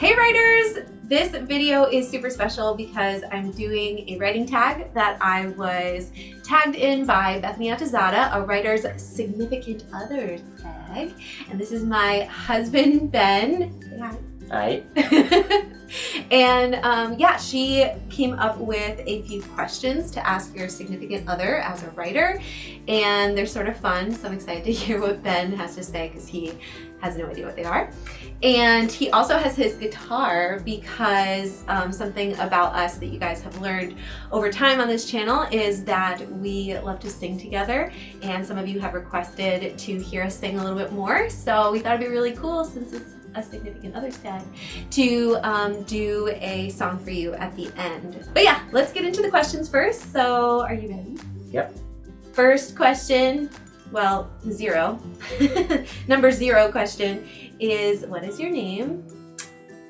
Hey writers! This video is super special because I'm doing a writing tag that I was tagged in by Bethany Atazadeh, a writer's significant other tag. And this is my husband, Ben. Hi. and um, yeah, she came up with a few questions to ask your significant other as a writer. And they're sort of fun, so I'm excited to hear what Ben has to say because he has no idea what they are. And he also has his guitar because um, something about us that you guys have learned over time on this channel is that we love to sing together and some of you have requested to hear us sing a little bit more. So we thought it'd be really cool since it's a significant other's tag to um, do a song for you at the end. But yeah, let's get into the questions first. So are you ready? Yep. First question, well, zero. Number zero question is, what is your name?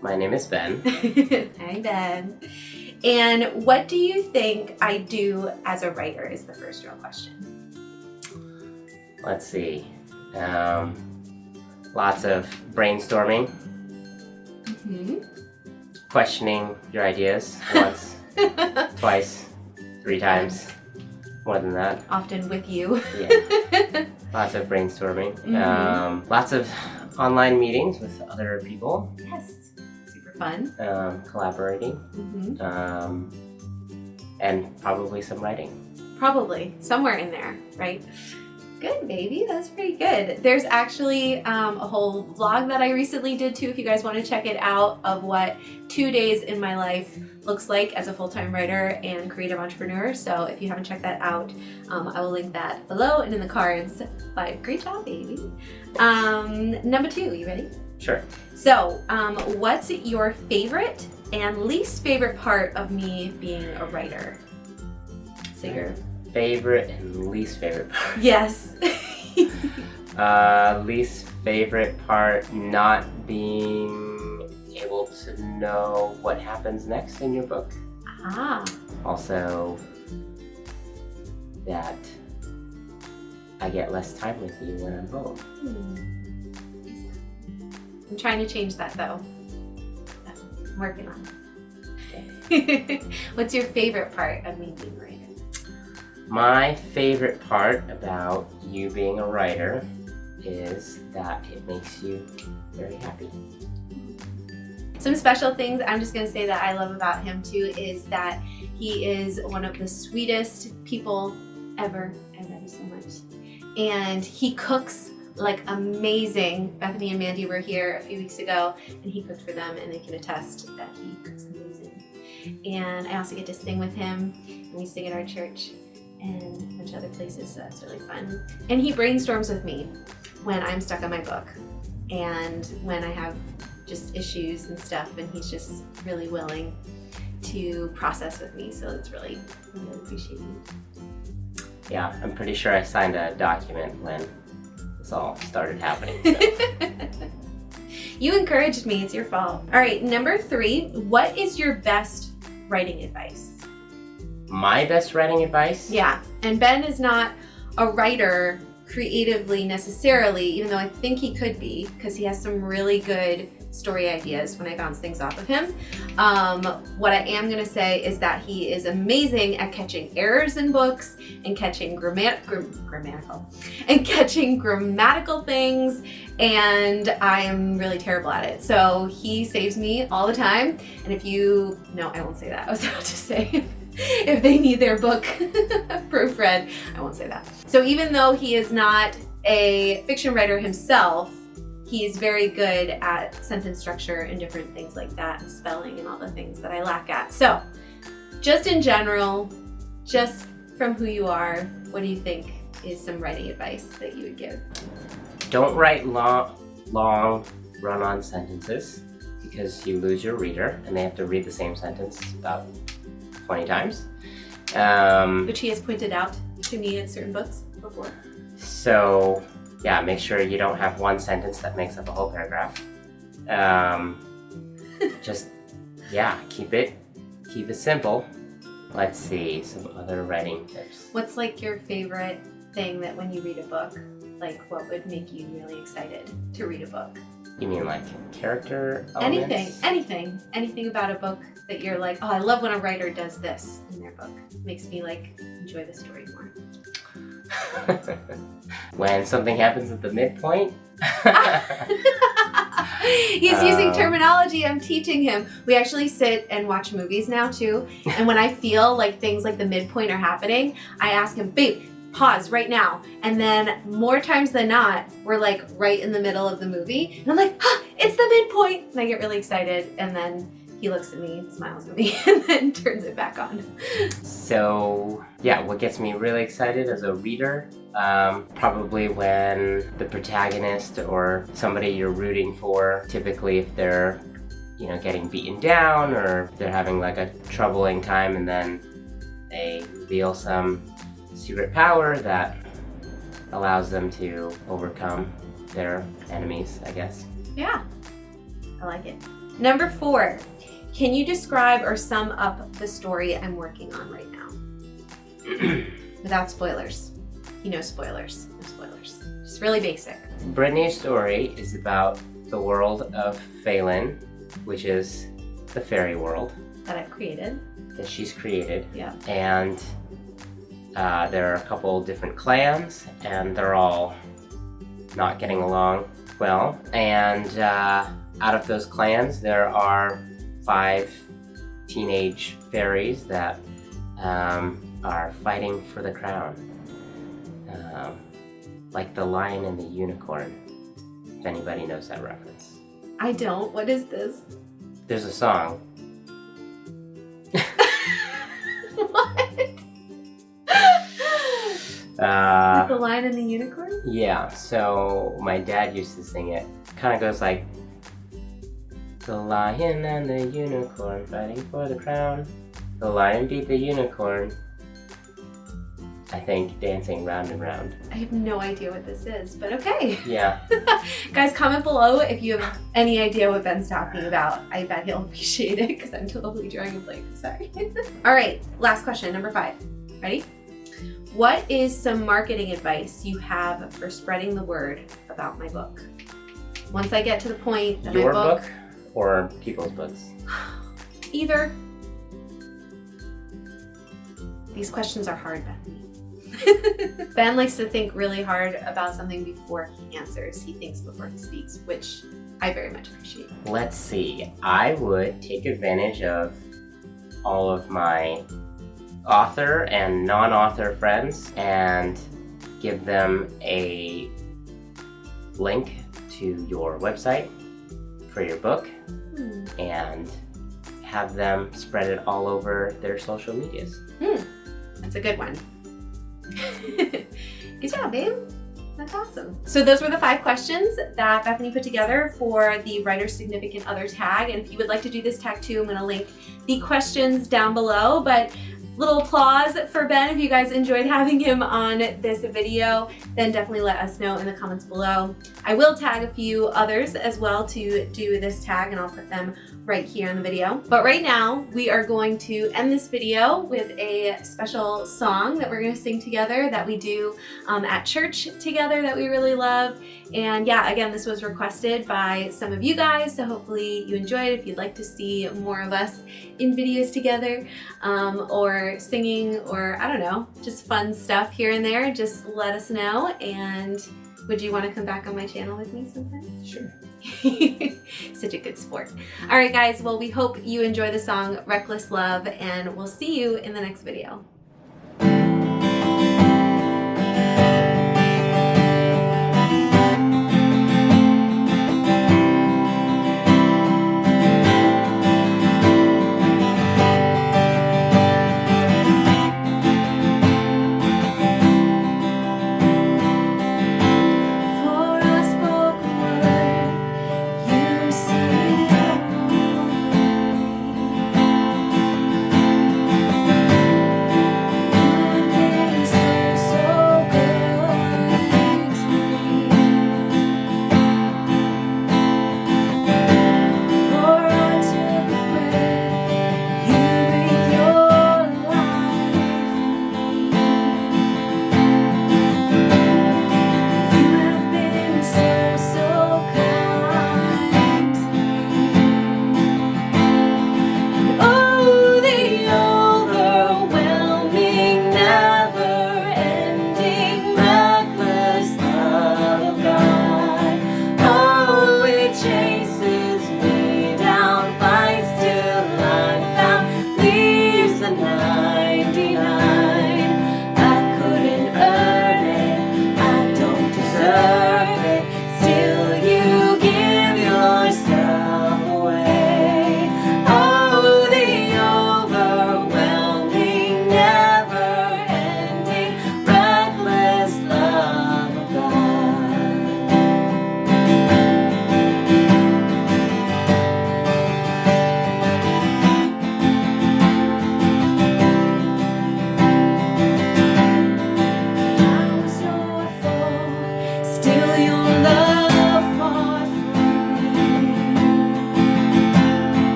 My name is Ben. Hi, Ben. And what do you think I do as a writer is the first real question. Let's see. Um, lots of brainstorming. Mm -hmm. Questioning your ideas once, twice, three times more than that. Often with you. yeah. Lots of brainstorming. Mm -hmm. um, lots of online meetings with other people. Yes. Super fun. Um, collaborating. Mm -hmm. um, and probably some writing. Probably. Somewhere in there, right? Good, baby. That's pretty good. There's actually um, a whole vlog that I recently did too, if you guys want to check it out, of what two days in my life looks like as a full-time writer and creative entrepreneur. So if you haven't checked that out, um, I will link that below and in the cards. But great job, baby. Um, number two, you ready? Sure. So um, what's your favorite and least favorite part of me being a writer? So your favorite and least favorite part. Yes. uh, least favorite part not being able to know what happens next in your book. Ah. Also, that I get less time with you when I'm home. Hmm. I'm trying to change that though. I'm working on it. What's your favorite part of me being? My favorite part about you being a writer is that it makes you very happy. Some special things I'm just gonna say that I love about him too is that he is one of the sweetest people ever. I love you so much. And he cooks like amazing. Bethany and Mandy were here a few weeks ago and he cooked for them and they can attest that he cooks amazing. And I also get to sing with him and we sing at our church and a bunch of other places, so that's really fun. And he brainstorms with me when I'm stuck on my book and when I have just issues and stuff and he's just really willing to process with me so it's really really appreciating yeah i'm pretty sure i signed a document when this all started happening so. you encouraged me it's your fault all right number three what is your best writing advice my best writing advice yeah and ben is not a writer creatively necessarily even though i think he could be because he has some really good story ideas when I bounce things off of him. Um, what I am going to say is that he is amazing at catching errors in books and catching grammat gr grammatical and catching grammatical things and I am really terrible at it. So he saves me all the time. And if you, no, I won't say that. I was about to say if they need their book proofread, I won't say that. So even though he is not a fiction writer himself, he's very good at sentence structure and different things like that and spelling and all the things that I lack at. So just in general, just from who you are, what do you think is some writing advice that you would give? Don't write long, long run-on sentences because you lose your reader and they have to read the same sentence about 20 times. Um, Which he has pointed out to me in certain books before. So yeah, make sure you don't have one sentence that makes up a whole paragraph. Um, just, yeah, keep it, keep it simple. Let's see, some other writing tips. What's like your favorite thing that when you read a book, like what would make you really excited to read a book? You mean like character Anything, elements? anything, anything about a book that you're like, oh, I love when a writer does this in their book. makes me like enjoy the story more. when something happens at the midpoint. He's using Um, terminology I'm teaching him. We actually sit and watch movies now too. And when I feel like things like the midpoint are happening, I ask him, babe, pause right now. And then more times than not, we're like right in the middle of the movie. And I'm like, ah, it's the midpoint. And I get really excited. And then he looks at me, smiles at me, and then turns it back on. So yeah, what gets me really excited as a reader, um, probably when the protagonist or somebody you're rooting for, typically if they're, you know, getting beaten down or they're having like a troubling time and then they reveal some secret power that allows them to overcome their enemies, I guess. Yeah, I like it. Number four, can you describe or sum up the story I'm working on right now? Without spoilers. You know spoilers. No spoilers. Just really basic. Brittany's story is about the world of Phelan, which is the fairy world That I've created. that she's created. Yeah. And uh, there are a couple different clans, and they're all not getting along well. And uh, out of those clans, there are five teenage fairies that um, are fighting for the crown. Um, like the lion and the unicorn, if anybody knows that reference. I don't. What is this? There's a song. Uh, the lion and the unicorn? Yeah, so my dad used to sing it. Kind of goes like, The lion and the unicorn fighting for the crown. The lion beat the unicorn. I think dancing round and round. I have no idea what this is, but okay. Yeah, Guys, comment below if you have any idea what Ben's talking about. I bet he'll appreciate it because I'm totally drawing a blank. Sorry. All right, last question, number five. Ready? What is some marketing advice you have for spreading the word about my book? Once I get to the point that your my book, book or people's books? either. These questions are hard, Bethany. ben likes to think really hard about something before he answers. He thinks before he speaks, which I very much appreciate. Let's see. I would take advantage of all of my author and non-author friends and give them a link to your website for your book Hmm. and have them spread it all over their social medias. That's a good one. good job, babe. That's awesome. So those were the five questions that Bethany put together for the writer's significant other tag. And if you would like to do this tag too, I'm gonna link the questions down below. But little applause for Ben if you guys enjoyed having him on this video, then definitely let us know in the comments below. I will tag a few others as well to do this tag and I'll put them right here in the video. But right now, we are going to end this video with a special song that we're gonna sing together that we do um, at church together that we really love. And yeah, again, this was requested by some of you guys, so hopefully you enjoyed. If you'd like to see more of us in videos together, um, or singing, or I don't know, just fun stuff here and there, just let us know. And would you want to come back on my channel with me sometime? Sure. Such a good sport. All right, guys. Well, we hope you enjoy the song Reckless Love, and we'll see you in the next video.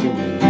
Thank you.